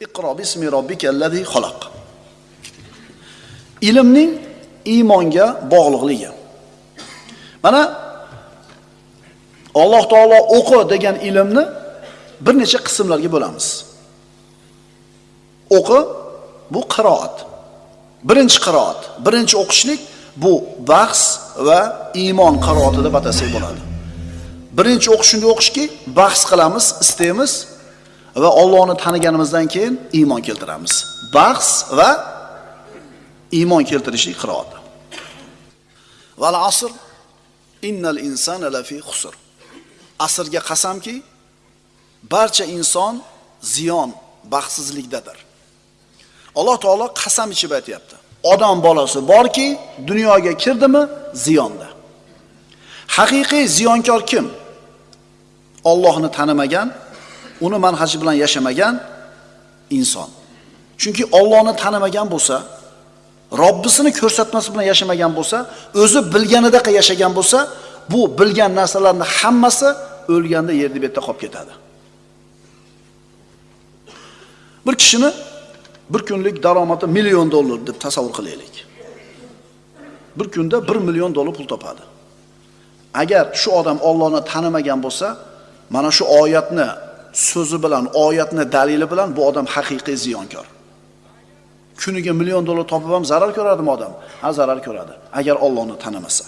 Iqro bismi robbikallazi xalaq. Ilmning iymonga bog'liqligi. Mana Alloh taolo o'qi degan ilmni bir necha qismlarga bo'lamiz. O'qi bu qiroat. Birinchi qiroat, birinchi o'qishlik bu bahs va iymon qiroati deb atasak bo'ladi. Birinchi o'qish shunday o'qishki, bahs qilamiz, istaymiz va Allohni taniganimizdan keyin iymon keltiramiz. Bahs va iymon keltirishlik qiroati. Val asr innal insana lafi husr. Asrga qasamki, barcha inson ziyon, baxtsizlikdadir. Alloh taolo qasam ichib aytayapti. Odam bolasi borki, dunyoga kirdimi, ziyonda. Haqiqiy ziyonkor kim? Allohni tanimagan, uni manhaji bilan yashamagan inson. Chunki Allohni tanimagan bo'lsa, Robbisini ko'rsatmasi bilan yashamagan bo'lsa, o'zi bilganidaqa yashagan bo'lsa, bu bilgan narsalarning hammasi o'lganda yerni yerda qolib ketadi. Bir kishini bir kunlik daromadi million dollar deb tasavvur qilaylik. Bir kunda 1 million dollar pul topadi. Agar shu odam Allohni tanimagan bo'lsa, mana shu oyatni so'zi bilan, oyatni dalili bilan bu odam haqiqiy ziyonkor. Kuniga million dollar topib ham zarar ko'radimi odam? Ha, zarar ko'radi, agar Allohni tanimasa.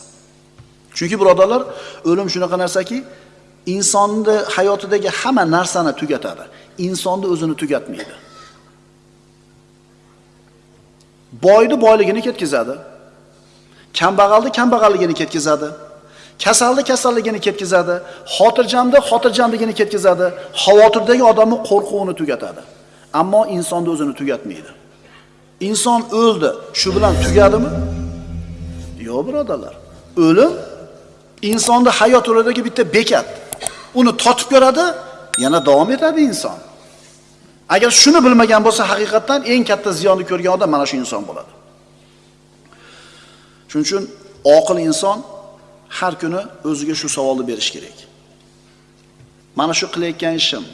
Chunki birodarlar, o'lim shunaqa narsaki, insonni hayotidagi hamma narsani tugatadi. Insonni o'zini tugatmaydi. Boyni boyligini ketkazadi. Kambag'alni kambag'alligini ketkazadi. Kasalni kasalligini ketkazadi. Xotirjamni xotirjamligini ketkazadi. Xavotirdagi odamni qo'rquvini tugatadi. Ammo insonni o'zini tugatmaydi. Inson o'ldi, shu bilan tugadimi? Yo'q, birodarlar. O'lim insonni hayot yo'lidagi bitta bekat. Uni totib ko'radi, yana davom etadi inson. Agar shuni bilmagan bo'lsa, haqiqatdan eng katta ziyonni ko'rgan odam mana shu inson bo'ladi. Shuning uchun oqil inson har kuni o'ziga shu savolni berish kerak. Mana shu qilayotgan ishim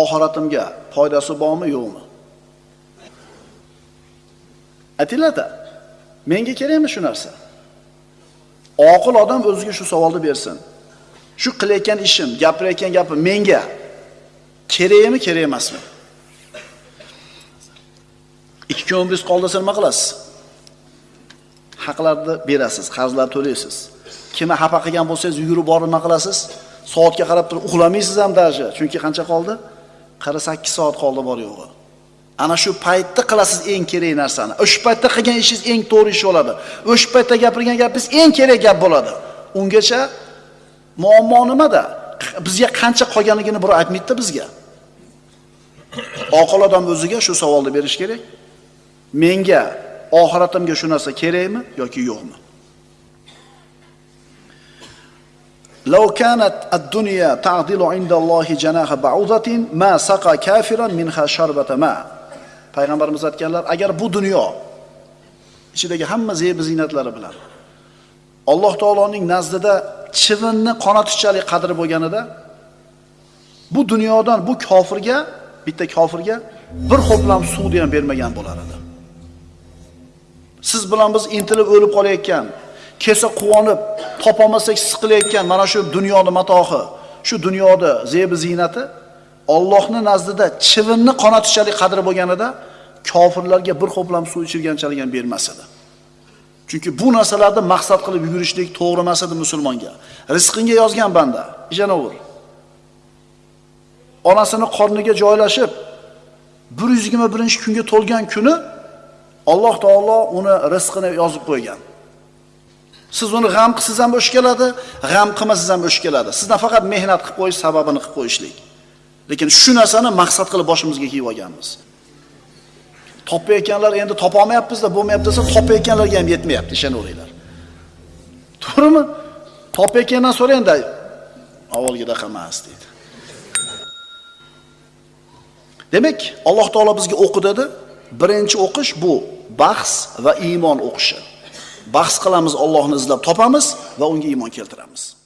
oxiratimga foydasi bormi, yo'qmi? Atilada menga kerakmi shu narsa? Oqil odam o'ziga shu savolni bersin. Shu qilayotgan ishim, gapirayotgan gapim menga kerakmi, kerak emasmi? ikki kun umringiz qoldi desa nima qilasiz haqlarni berasiz qarzlar to'laysiz kimni xafa qilgan bo'lsangiz yugurib borib nima qilasiz. Soatga qarab turib uxlamaysiz ham даже chunki qancha qoldi? Qirq sakkiz soat qoldi bor yo'g'i. Ana shu paytda qilasiz eng kerak narsani. O'sha paytda qilgan ishingiz eng to'g'ri ish bo'ladi. O'sha paytda gapirgan gapingiz eng kerak gap bo'ladi. Ungacha muammo nimada? Bizga qancha qolganligini birov aytmaydida bizga. Oqil odam o'ziga shu savolni berish kerak. Menga oxiratimga shu narsa kerakmi yoki yo'qmi? لو كانت الدنيا تعدل عند الله جناح بعوضة ما سقى كافرا منها شربة ماء payg'ambarimiz aytganlar agar bu dunyo ichidagi hamma zeb ziynatlari bilan Alloh taoloning nazdida chivinni qonatishchalik qadri bo'lganida bu dunyodan bu kofirga bitta kofirga bir ho'plam suvni ham bermagan bo'lar edi siz bilan biz intilib o'lib qolayotgan kelsa quvonib topolmasak siqilayotgan mana shu dunyoni matohi shu dunyoda zebi ziynati Allohning nazdida chivinni qonatishalik qadri bo'lganida kofirlarga bir ho'plam suv ichirganchalik ham bermas edi. Chunki bu narsalarni maqsad qilib yugurishlik to'g'ri emas edi musulmonga. Rizqingga yozgan banda ishanaver onasini qorniga joylashib 121 kunga to'lgan kuni Alloh taolo uni rizqini yozib qo'ygan. Siz uni g'am qilsangiz ham o'sh keladi, g'am qilmasangiz ham o'sh keladi. Sizdan faqat mehnat qilib qo'yish sababini qilib qo'yishlik. Lekin shu narsani maqsad qilib boshimizga kiyib olganmiz. Topayotganlar endi topolmayapmizda bo'lmayapti desa, topayotganlarga ham yetmayapti, ishonaveringlar. To'g'rimi? Topayotgandan so'rangda, avvalgidaqa emas deydi. Demak, Alloh taolo bizga o'qi dedi. Birinchi o'qish bu bahs va iymon o'qishi. Bahs qilamiz, Allohni izlab topamiz va unga iymon keltiramiz.